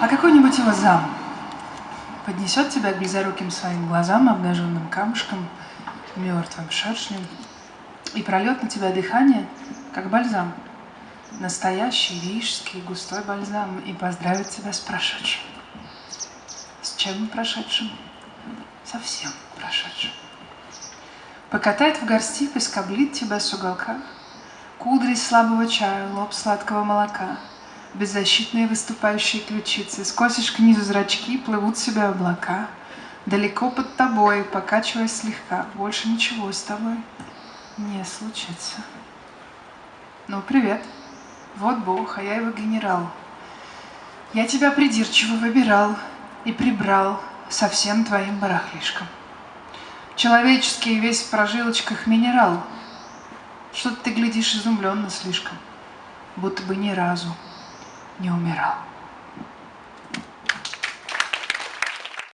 А какой-нибудь его зам поднесет тебя к близоруким своим глазам, обнаженным камушком, мертвым шершнем, и прольет на тебя дыхание, как бальзам. Настоящий рижский густой бальзам и поздравит тебя с прошедшим. С чем прошедшим? Совсем прошедшим. Покатает в горсти, поскоблит тебя с уголка, Кудри слабого чая, лоб сладкого молока, Беззащитные выступающие ключицы, Скосишь к низу зрачки, плывут себе облака, Далеко под тобой, покачиваясь слегка, Больше ничего с тобой не случится. Ну, привет. Вот Бог, а я его генерал. Я тебя придирчиво выбирал и прибрал со всем твоим барахлишком. Человеческий весь в прожилочках минерал. Что-то ты глядишь изумленно слишком, будто бы ни разу не умирал.